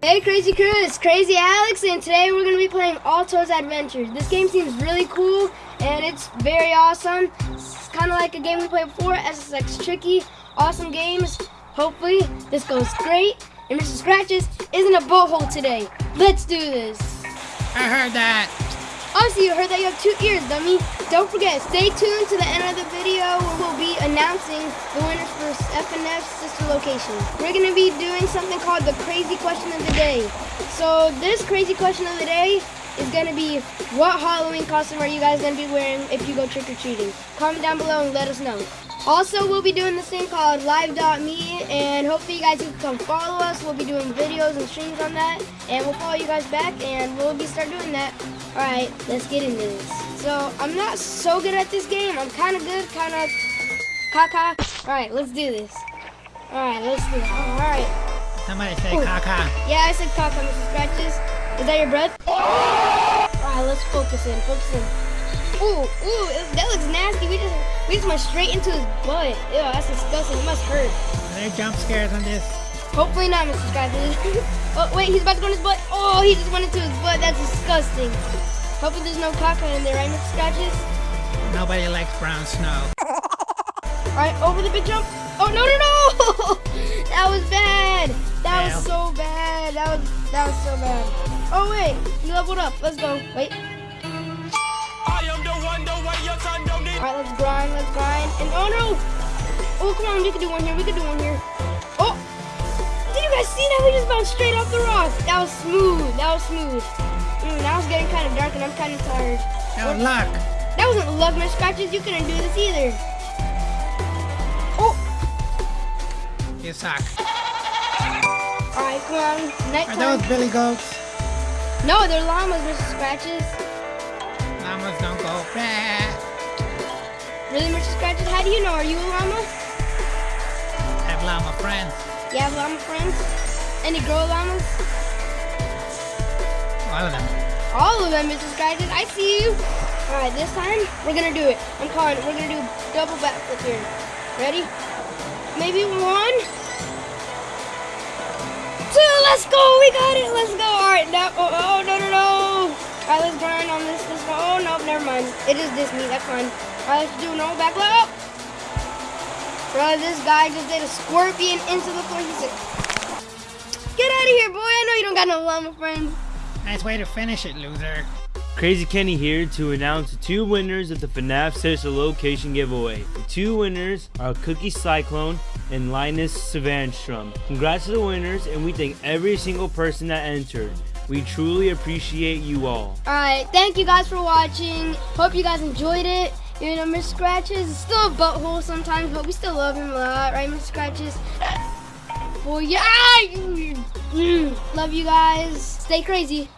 Hey Crazy Crew, it's Crazy Alex and today we're going to be playing Alto's Adventures. This game seems really cool and it's very awesome. It's kind of like a game we played before, SSX Tricky. Awesome games. Hopefully this goes great and Mr. Scratches isn't a hole today. Let's do this. I heard that. Also, you heard that you have two ears, dummy. Don't forget, stay tuned to the end of the video where we'll be announcing the winners for FNAF sister location. We're going to be doing something called the crazy question of the day. So this crazy question of the day is going to be, what Halloween costume are you guys going to be wearing if you go trick-or-treating? Comment down below and let us know. Also, we'll be doing this thing called live.me, and hopefully you guys can come follow us. We'll be doing videos and streams on that, and we'll follow you guys back, and we'll be start doing that. All right, let's get into this. So, I'm not so good at this game. I'm kind of good, kind of caca. All right, let's do this. All right, let's do it. All right. Somebody say Ooh. caca. Yeah, I said caca, Mr. Scratches. Is that your breath? All right, let's focus in, focus in. Ooh, ooh, that looks nasty. We just we just went straight into his butt. Ew, that's disgusting. It must hurt. Are there jump scares on this? Hopefully not, Mr. Skyfish. oh, wait, he's about to go in his butt. Oh, he just went into his butt. That's disgusting. Hopefully there's no caca in there, right, Mr. Scratches? Nobody likes brown snow. Alright, over the big jump. Oh, no, no, no! that was bad. That was so bad. That was, that was so bad. Oh, wait. He leveled up. Let's go. Wait. Alright, let's grind, let's grind. And oh no! Oh, come on, we could do one here, we could do one here. Guys see that? We just bounced straight off the rock. That was smooth, that was smooth. Mm, now it's getting kind of dark and I'm kind of tired. That was luck. That wasn't luck, Mr. Scratches. You couldn't do this either. Oh! You suck. Alright, come on. Night Are those billy goats? No, they're llamas, Mr. Scratches. Llamas don't go fast. Really, Mr. Scratches? How do you know? Are you a llama? I have llama friends. You have llama friends? Any girl llamas? All of them. All of them, Mr. Scratches. I see you. All right, this time, we're going to do it. I'm calling it. We're going to do double backflip here. Ready? Maybe one. Two, let's go. We got it. Let's go. All right, now, oh, oh, oh no, no, no. All right, let's grind on this. Go. Oh, no, never mind. It is this meat. That's fine. Alright, let's do no back up. Bro, this guy just did a scorpion into the floor. He said, Get out of here, boy. I know you don't got no llama friends. Nice way to finish it, loser. Crazy Kenny here to announce the two winners of the FNAF Sister Location giveaway. The two winners are Cookie Cyclone and Linus Savanstrom. Congrats to the winners and we thank every single person that entered. We truly appreciate you all. Alright, thank you guys for watching. Hope you guys enjoyed it. You know, Mr. Scratches is still a butthole sometimes, but we still love him a lot, right, Mr. Scratches? Well, yeah! Love you guys. Stay crazy.